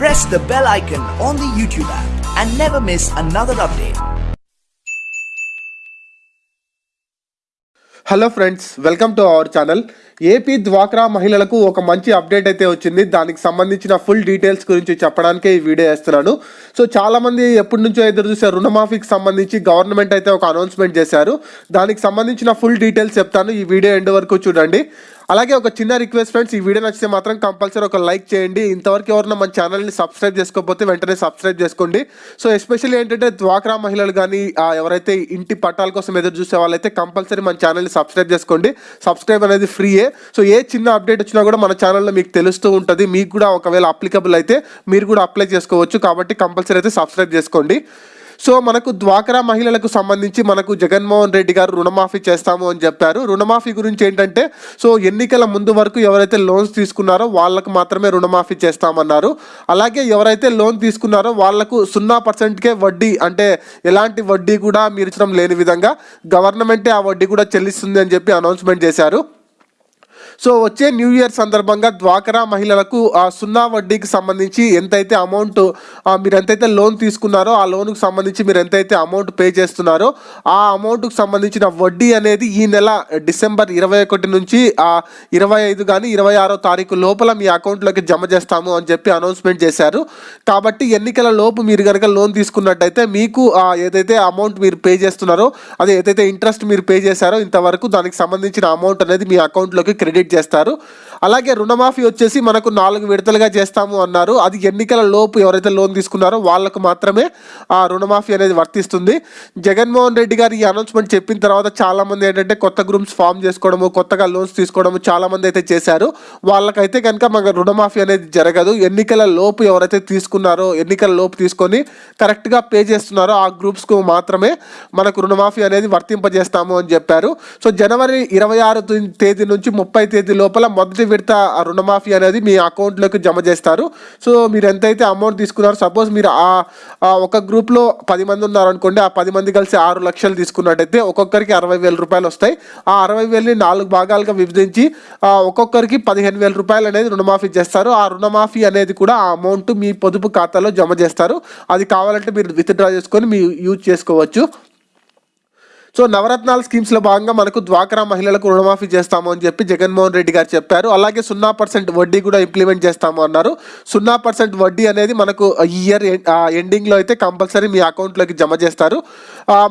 press the bell icon on the YouTube app and never miss another update. Hello friends welcome to our channel AP డ్వాక్రా మహిళలకు ఒక మంచి update అయితే వచ్చింది. దానికి సంబంధించిన ఫుల్ డీటెయిల్స్ గురించి చెప్పడానికే ఈ వీడియో వేస్తున్నాను. సో చాలామంది ఎప్పటి నుంచో ఎదురు చూసే రుణమాఫీకి సంబంధించి గవర్నమెంట్ అయితే ఒక అనౌన్స్మెంట్ చేశారు. దానికి సంబంధించిన ఫుల్ డీటెయిల్స్ చెప్తాను. ఈ వీడియో ఎండ్ వరకు చూడండి. అలాగే ఒక చిన్న రిక్వెస్ట్ ఫ్రెండ్స్ ఈ వీడియో నచ్చితే మాత్రం కంపల్సరీ ఒక లైక్ చేయండి. ఇంతవరకు ఎవరైనా మన ఛానల్ని సబ్స్క్రైబ్ చేసుకోకపోతే వెంటనే సబ్స్క్రైబ్ చేసుకోండి. సో ఎస్పెషల్లీ ఏంటంటే డ్వాక్రా మహిళలు కానీ ఎవరైతే ఇంటి పట్టాల కోసం ఎదురు చూసే వాళ్ళైతే కంపల్సరీ మన ఛానల్ని సబ్స్క్రైబ్ చేసుకోండి. సబ్స్క్రైబ్ అనేది ఫ్రీయే సో ఏ చిన్న అప్డేట్ వచ్చినా కూడా మన ఛానల్లో మీకు తెలుస్తూ ఉంటుంది. మీకు కూడా ఒకవేళ అప్లికబుల్ అయితే మీరు కూడా అప్లై చేసుకోవచ్చు. కాబట్టి కంపల్సరీ అయితే సబ్స్క్రైబ్ చేసుకోండి. సో మనకు డ్వాక్రా మహిళలకు సంబంధించి మనకు జగన్మోహన్ రెడ్డి గారు రుణమాఫీ చేస్తాము అని చెప్పారు. రుణమాఫీ గురించి ఏంటంటే సో ఎన్నికల ముందు వరకు ఎవరైతే లోన్స్ తీసుకున్నారో వాళ్ళకు మాత్రమే రుణమాఫీ చేస్తామన్నారు. అలాగే ఎవరైతే లోన్ తీసుకున్నారో వాళ్ళకు సున్నా పర్సెంట్కే వడ్డీ అంటే ఎలాంటి వడ్డీ కూడా మీరు ఇచ్చడం లేని విధంగా గవర్నమెంటే ఆ వడ్డీ కూడా చెల్లిస్తుంది అని చెప్పి అనౌన్స్మెంట్ చేశారు. సో వచ్చే న్యూ ఇయర్ సందర్భంగా డ్వాక్రా మహిళలకు ఆ సున్నా వడ్డీకి సంబంధించి ఎంతైతే అమౌంట్ మీరు ఎంతైతే లోన్ తీసుకున్నారో ఆ లోన్కి సంబంధించి మీరు ఎంతైతే అమౌంట్ పే చేస్తున్నారో ఆ అమౌంట్కి సంబంధించిన వడ్డీ అనేది ఈ నెల డిసెంబర్ ఇరవై ఒకటి నుంచి ఇరవై ఐదు కానీ ఇరవై ఆరో తారీఖు లోపల మీ అకౌంట్లోకి జమ చేస్తాము అని చెప్పి అనౌన్స్మెంట్ చేశారు. కాబట్టి ఎన్నికల లోపు మీరు కనుక లోన్ తీసుకున్నట్టయితే మీకు ఏదైతే అమౌంట్ మీరు పే చేస్తున్నారో అదే ఏదైతే ఇంట్రెస్ట్ మీరు పే చేశారో ఇంతవరకు దానికి సంబంధించిన అమౌంట్ అనేది మీ అకౌంట్లోకి క్రెడిట్ చేస్తారు. అలాగే రుణమాఫీ వచ్చేసి మనకు నాలుగు విడతలుగా చేస్తాము అన్నారు. అది ఎన్నికల లోపు ఎవరైతే లోన్ తీసుకున్నారో వాళ్ళకు మాత్రమే ఆ రుణమాఫీ అనేది వర్తిస్తుంది. జగన్మోహన్ రెడ్డి గారు ఈ అనౌన్స్మెంట్ చెప్పిన తర్వాత చాలామంది ఏంటంటే కొత్త గ్రూప్స్ ఫామ్ చేసుకోవడము కొత్తగా లోన్స్ తీసుకోవడము చాలామంది అయితే చేశారు. వాళ్ళకైతే కనుక మన రుణమాఫీ అనేది జరగదు. ఎన్నికల లోపు ఎవరైతే తీసుకున్నారో ఎన్నికల లోపు తీసుకొని కరెక్ట్గా పే చేస్తున్నారో ఆ గ్రూప్స్కు మాత్రమే మనకు రుణమాఫీ అనేది వర్తింపజేస్తాము అని చెప్పారు. సో జనవరి ఇరవై ఆరు తేదీ నుంచి ముప్పై తేదీ లోపల మొదటి విడత ఆ రుణమాఫీ అనేది మీ అకౌంట్లోకి జమ చేస్తారు. సో మీరు ఎంతైతే అమౌంట్ తీసుకున్నారో సపోజ్ మీరు ఆ ఒక గ్రూప్లో పది మంది ఉన్నారనుకోండి ఆ పది మంది కలిసి ఆరు లక్షలు తీసుకున్నట్టయితే ఒక్కొక్కరికి అరవై వేల రూపాయలు వస్తాయి. ఆ అరవై వేలని నాలుగు భాగాలుగా విభజించి ఒక్కొక్కరికి పదిహేను వేల రూపాయలు అనేది రుణమాఫీ చేస్తారు. ఆ రుణమాఫీ అనేది కూడా ఆ అమౌంట్ మీ పొదుపు ఖాతాలో జమ చేస్తారు. అది కావాలంటే మీరు విత్డ్రా చేసుకొని మీ యూజ్ చేసుకోవచ్చు. సో నవరత్నాల స్కీమ్స్లో భాగంగా మనకు డ్వాక్రా మహిళలకు రుణమాఫీ చేస్తాము అని చెప్పి జగన్మోహన్ రెడ్డి గారు చెప్పారు. అలాగే సున్నా పర్సెంట్ వడ్డీ కూడా ఇంప్లిమెంట్ చేస్తాము అన్నారు. సున్నా పర్సెంట్ వడ్డీ అనేది మనకు ఈ ఇయర్ ఎండింగ్లో అయితే కంపల్సరీ మీ అకౌంట్లోకి జమ చేస్తారు.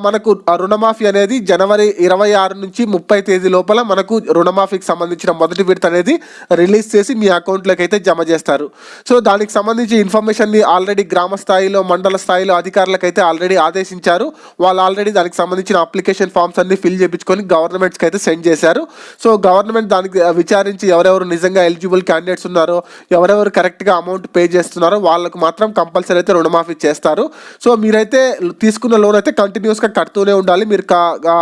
మనకు రుణమాఫీ అనేది జనవరి ఇరవై ఆరు నుంచి ముప్పై తేదీ లోపల మనకు రుణమాఫీకి సంబంధించిన మొదటి విడత అనేది రిలీజ్ చేసి మీ అకౌంట్లోకి అయితే జమ చేస్తారు. సో దానికి సంబంధించి ఇన్ఫర్మేషన్ని ఆల్రెడీ గ్రామ స్థాయిలో మండల స్థాయిలో అధికారులకు అయితే ఆల్రెడీ ఆదేశించారు. వాళ్ళు ఆల్రెడీ దానికి సంబంధించిన అప్లికేషన్ ఫామ్స్ అన్ని ఫిల్ చేయించుకొని గవర్నమెంట్స్కి అయితే సెండ్ చేశారు. సో గవర్నమెంట్ దానికి విచారించి ఎవరెవరు నిజంగా ఎలిజిబుల్ క్యాండిడేట్స్ ఉన్నారో ఎవరెవరు కరెక్ట్గా అమౌంట్ పే చేస్తున్నారో వాళ్ళకు మాత్రం కంపల్సరీ అయితే రుణమాఫీ చేస్తారు. సో మీరైతే తీసుకున్న లోన్ అయితే కంటిన్యూ కంటిన్యూస్గా కడుతూనే ఉండాలి. మీరు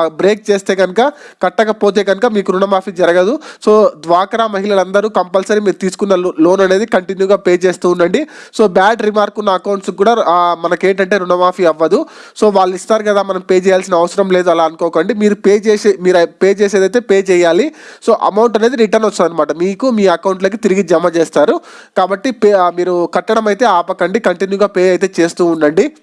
బ్రేక్ చేస్తే కనుక కట్టకపోతే కనుక మీకు రుణమాఫీ జరగదు. సో డ్వాక్రా మహిళలందరూ కంపల్సరీ మీరు తీసుకున్న లో- లోన్ అనేది కంటిన్యూగా పే చేస్తూ ఉండండి. సో బ్యాడ్ రిమార్క్ ఉన్న అకౌంట్స్ కూడా మనకేంటంటే రుణమాఫీ అవ్వదు. సో వాళ్ళు ఇస్తారు కదా మనం పే చేయాల్సిన అవసరం లేదు అలా అనుకోకండి. మీరు పే చేసే మీరు పే చేసేదైతే పే చేయాలి. సో అమౌంట్ అనేది రిటర్న్ వస్తుంది అనమాట మీకు మీ అకౌంట్లోకి తిరిగి జమ చేస్తారు. కాబట్టి పే మీరు కట్టడం అయితే ఆపకండి. కంటిన్యూగా పే అయితే చేస్తూ ఉండండి.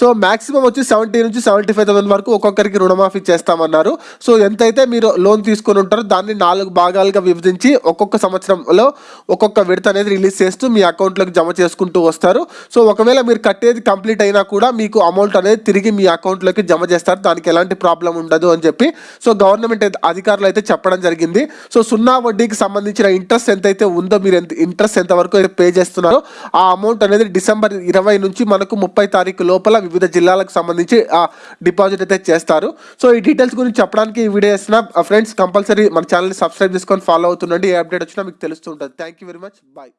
సో మాక్సిమం వచ్చి సెవెంటీ నుంచి సెవెంటీ ఫైవ్ థౌసండ్ వరకు ఒక్కొక్కరికి రుణమాఫీ చేస్తామన్నారు. సో ఎంతైతే మీరు లోన్ తీసుకొని ఉంటారో దాన్ని నాలుగు భాగాలుగా విభజించి ఒక్కొక్క సంవత్సరంలో ఒక్కొక్క విడత అనేది రిలీజ్ చేస్తూ మీ అకౌంట్లోకి జమ చేసుకుంటూ వస్తారు. సో ఒకవేళ మీరు కట్టేది కంప్లీట్ అయినా కూడా మీకు అమౌంట్ అనేది తిరిగి మీ అకౌంట్లోకి జమ చేస్తారు. దానికి ఎలాంటి ప్రాబ్లం ఉండదు అని చెప్పి సో గవర్నమెంట్ అధికారులు అయితే చెప్పడం జరిగింది. సో సున్నా వడ్డీకి సంబంధించిన ఇంట్రెస్ట్ ఎంతైతే ఉందో మీరు ఎంత ఇంట్రెస్ట్ ఎంతవరకు అయితే పే చేస్తున్నారో ఆ అమౌంట్ అనేది డిసెంబర్ ఇరవై నుంచి మనకు ముప్పై తారీఖు లోపల వివిధ జిల్లాలకు సంబంధించి ఆ డిపాజిట్ అయితే చేస్తారు. సో ఈ డీటెయిల్స్ గురించి చెప్పడానికి ఈ వీడియో చేసిన ఫ్రెండ్స్ కంపల్సరీ మన ఛానల్ని సబ్స్క్రైబ్ చేసుకొని ఫాలో అవుతుండండి. ఏ అప్డేట్ వచ్చినా మీకు తెలుస్తుంటుంది. Thank you very much bye